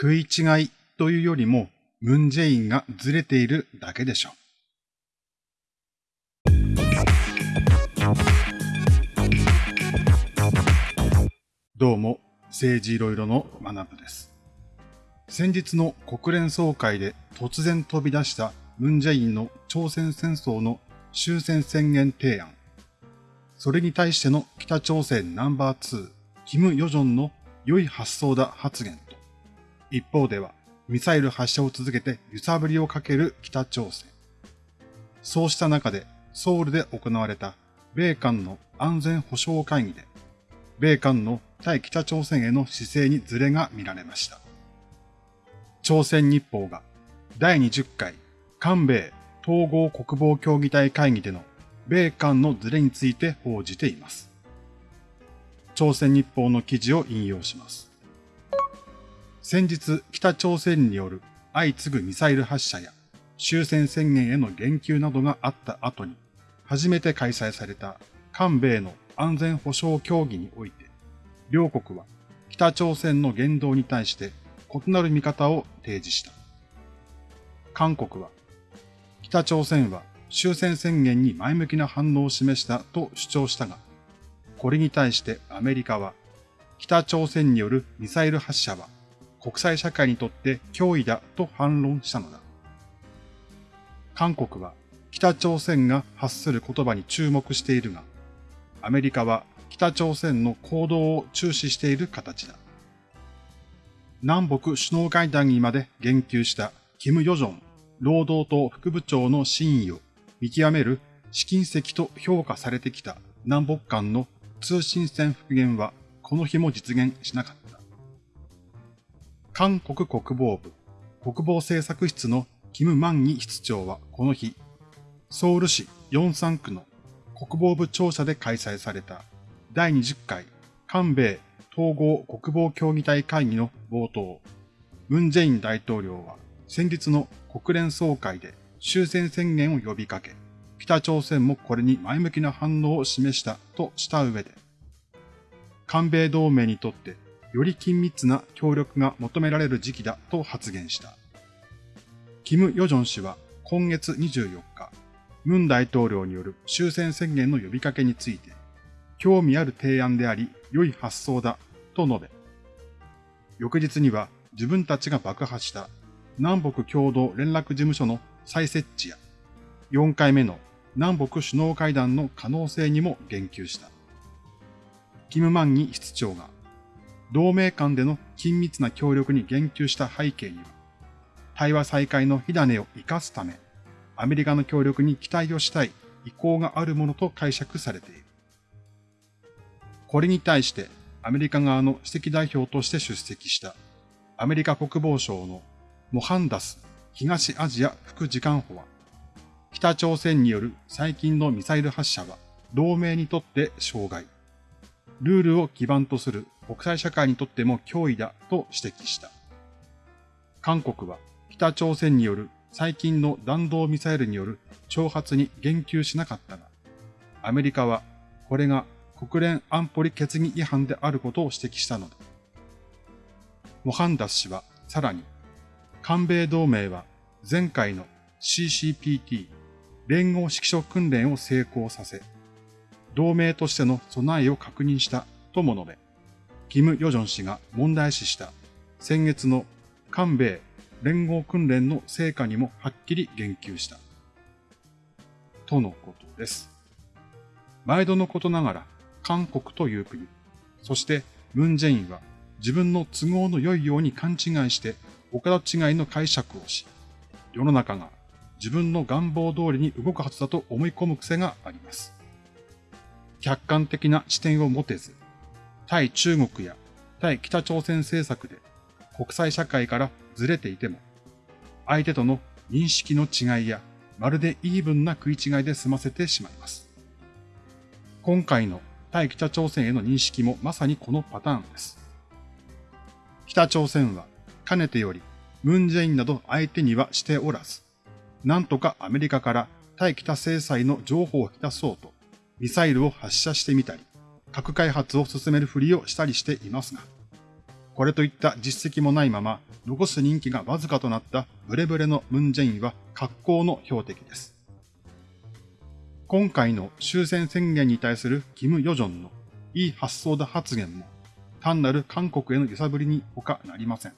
食い違いというよりも、ムンジェインがずれているだけでしょう。どうも、政治いろいろの学部です。先日の国連総会で突然飛び出したムンジェインの朝鮮戦争の終戦宣言提案。それに対しての北朝鮮ナンバー2、キム・ヨジョンの良い発想だ発言、一方ではミサイル発射を続けて揺さぶりをかける北朝鮮。そうした中でソウルで行われた米韓の安全保障会議で、米韓の対北朝鮮への姿勢にズレが見られました。朝鮮日報が第20回韓米統合国防協議体会議での米韓のズレについて報じています。朝鮮日報の記事を引用します。先日、北朝鮮による相次ぐミサイル発射や終戦宣言への言及などがあった後に、初めて開催された韓米の安全保障協議において、両国は北朝鮮の言動に対して異なる見方を提示した。韓国は、北朝鮮は終戦宣言に前向きな反応を示したと主張したが、これに対してアメリカは、北朝鮮によるミサイル発射は国際社会にとって脅威だと反論したのだ。韓国は北朝鮮が発する言葉に注目しているが、アメリカは北朝鮮の行動を注視している形だ。南北首脳会談にまで言及したキム・ヨジョン労働党副部長の真意を見極める試金石と評価されてきた南北間の通信線復元はこの日も実現しなかった。韓国国防部国防政策室のキム・マンギ室長はこの日、ソウル市ヨンサン区の国防部庁舎で開催された第20回韓米統合国防協議体会議の冒頭、ムン・ジェイン大統領は先日の国連総会で終戦宣言を呼びかけ、北朝鮮もこれに前向きな反応を示したとした上で、韓米同盟にとってより緊密な協力が求められる時期だと発言した。キム・ヨジョン氏は今月24日、ムン大統領による終戦宣言の呼びかけについて、興味ある提案であり、良い発想だ、と述べ、翌日には自分たちが爆破した南北共同連絡事務所の再設置や、4回目の南北首脳会談の可能性にも言及した。キム・マンギ室長が同盟間での緊密な協力に言及した背景には、対話再開の火種を生かすため、アメリカの協力に期待をしたい意向があるものと解釈されている。これに対してアメリカ側の指摘代表として出席したアメリカ国防省のモハンダス東アジア副次官補は、北朝鮮による最近のミサイル発射は同盟にとって障害。ルールを基盤とする国際社会にとっても脅威だと指摘した。韓国は北朝鮮による最近の弾道ミサイルによる挑発に言及しなかったが、アメリカはこれが国連安保理決議違反であることを指摘したのだ。モハンダス氏はさらに、韓米同盟は前回の CCPT 連合指揮所訓練を成功させ、同盟としての備えを確認したとも述べ、キム・ヨジョン氏が問題視した先月の韓米連合訓練の成果にもはっきり言及した。とのことです。毎度のことながら韓国という国、そしてムン・ジェインは自分の都合の良いように勘違いして岡田違いの解釈をし、世の中が自分の願望通りに動くはずだと思い込む癖があります。客観的な視点を持てず、対中国や対北朝鮮政策で国際社会からずれていても、相手との認識の違いやまるでイーブンな食い違いで済ませてしまいます。今回の対北朝鮮への認識もまさにこのパターンです。北朝鮮はかねてよりムンジェインなど相手にはしておらず、なんとかアメリカから対北制裁の情報を引き出そうとミサイルを発射してみたり、核開発を進めるふりをしたりしていますが、これといった実績もないまま残す人気がわずかとなったブレブレのムンジェインは格好の標的です。今回の終戦宣言に対するキム・ヨジョンのいい発想だ発言も単なる韓国への揺さぶりに他なりません。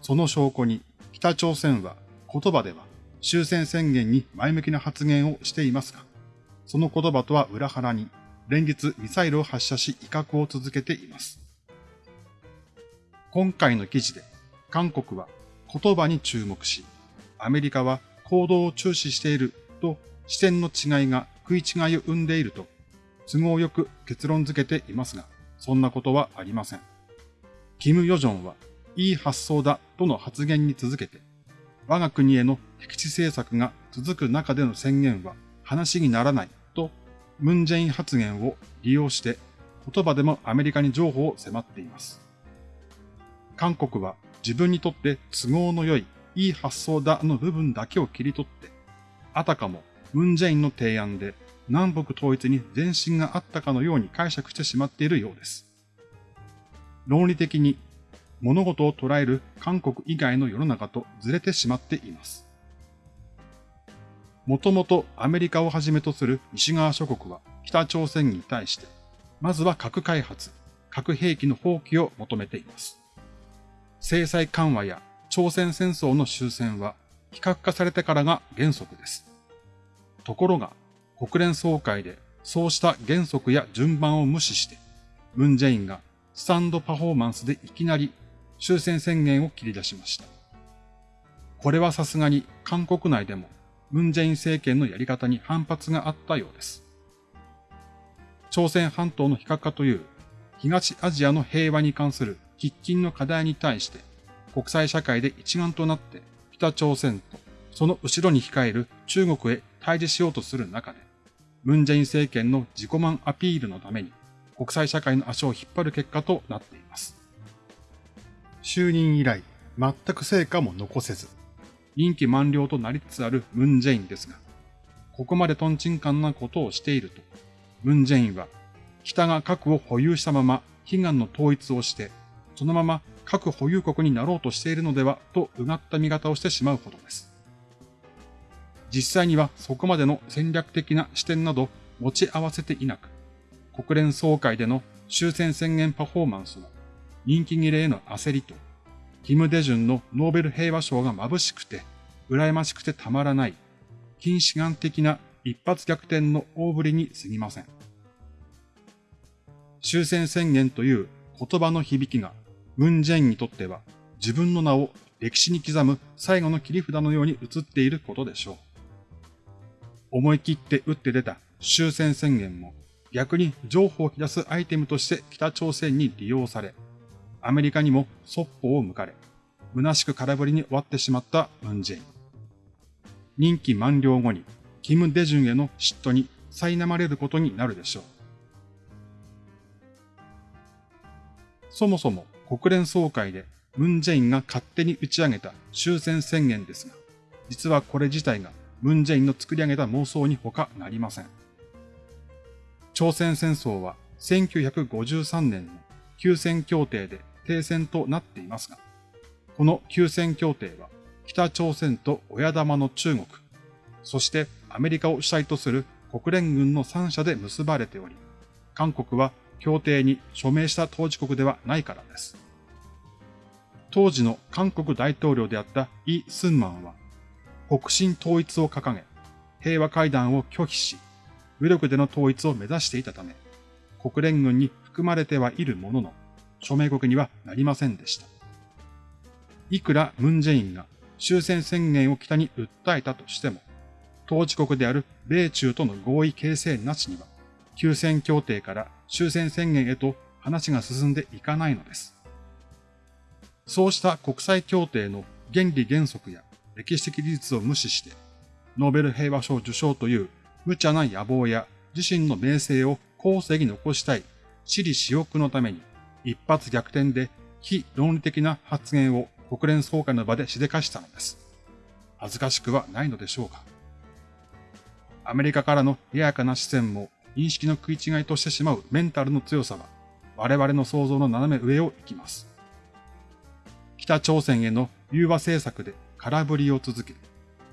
その証拠に北朝鮮は言葉では終戦宣言に前向きな発言をしていますが、その言葉とは裏腹に連日ミサイルを発射し威嚇を続けています。今回の記事で韓国は言葉に注目し、アメリカは行動を注視していると視点の違いが食い違いを生んでいると都合よく結論付けていますが、そんなことはありません。キム・ヨジョンはいい発想だとの発言に続けて、我が国への敵地政策が続く中での宣言は話にならない、ムンジェイン発言を利用して言葉でもアメリカに情報を迫っています。韓国は自分にとって都合の良い、いい発想だの部分だけを切り取って、あたかもムンジェインの提案で南北統一に前進があったかのように解釈してしまっているようです。論理的に物事を捉える韓国以外の世の中とずれてしまっています。もともとアメリカをはじめとする西側諸国は北朝鮮に対して、まずは核開発、核兵器の放棄を求めています。制裁緩和や朝鮮戦争の終戦は非核化されてからが原則です。ところが、国連総会でそうした原則や順番を無視して、ムンジェインがスタンドパフォーマンスでいきなり終戦宣言を切り出しました。これはさすがに韓国内でもムンジェイン政権のやり方に反発があったようです。朝鮮半島の非核化という東アジアの平和に関する喫緊の課題に対して国際社会で一丸となって北朝鮮とその後ろに控える中国へ対峙しようとする中でムンジェイン政権の自己満アピールのために国際社会の足を引っ張る結果となっています。就任以来、全く成果も残せず、任期満了となりつつあるムンジェインですが、ここまでトンチンカンなことをしていると、ムンジェインは北が核を保有したまま悲願の統一をして、そのまま核保有国になろうとしているのではとうがった見方をしてしまうほどです。実際にはそこまでの戦略的な視点など持ち合わせていなく、国連総会での終戦宣言パフォーマンスは、人気切れへの焦りと、キム・デジュンのノーベル平和賞が眩しくて、羨ましくてたまらない、近視眼的な一発逆転の大振りに過ぎません。終戦宣言という言葉の響きが、ムン・ジェインにとっては自分の名を歴史に刻む最後の切り札のように映っていることでしょう。思い切って打って出た終戦宣言も逆に情報を引き出すアイテムとして北朝鮮に利用され、アメリカにもそっぽを向かれ、虚しく空振りに終わってしまったムンジェイン。任期満了後に、キム・デジュンへの嫉妬に苛まれることになるでしょう。そもそも国連総会でムンジェインが勝手に打ち上げた終戦宣言ですが、実はこれ自体がムンジェインの作り上げた妄想に他なりません。朝鮮戦争は1953年の休戦協定で停戦となっていますが、この休戦協定は北朝鮮と親玉の中国、そしてアメリカを主体とする国連軍の3社で結ばれており、韓国は協定に署名した当事国ではないからです。当時の韓国大統領であったイ・スンマンは、北進統一を掲げ、平和会談を拒否し、武力での統一を目指していたため、国連軍に含まれてはいるものの、署名国にはなりませんでした。いくらムンジェインが終戦宣言を北に訴えたとしても、統治国である米中との合意形成なしには、休戦協定から終戦宣言へと話が進んでいかないのです。そうした国際協定の原理原則や歴史的事実を無視して、ノーベル平和賞受賞という無茶な野望や自身の名声を後世に残したい私利私欲のために一発逆転で非論理的な発言を国連総会の場でしでかしたのです。恥ずかしくはないのでしょうか。アメリカからのややかな視線も認識の食い違いとしてしまうメンタルの強さは我々の想像の斜め上を行きます。北朝鮮への融和政策で空振りを続け、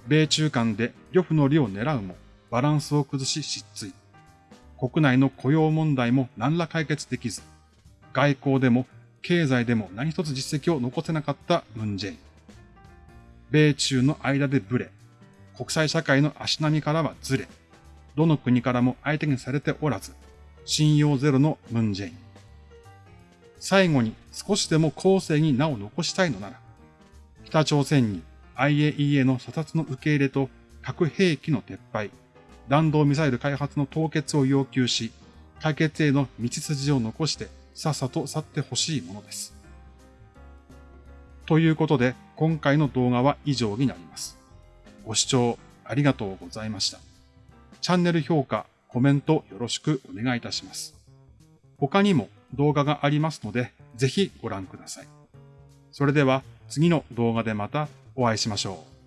米中間で呂布の利を狙うもバランスを崩し失墜。国内の雇用問題も何ら解決できず、外交でも経済でも何一つ実績を残せなかったムンジェイン。米中の間でブレ、国際社会の足並みからはずれ、どの国からも相手にされておらず、信用ゼロのムンジェイン。最後に少しでも後世に名を残したいのなら、北朝鮮に IAEA の査察の受け入れと核兵器の撤廃、弾道ミサイル開発の凍結を要求し、解決への道筋を残してさっさと去ってほしいものです。ということで、今回の動画は以上になります。ご視聴ありがとうございました。チャンネル評価、コメントよろしくお願いいたします。他にも動画がありますので、ぜひご覧ください。それでは次の動画でまたお会いしましょう。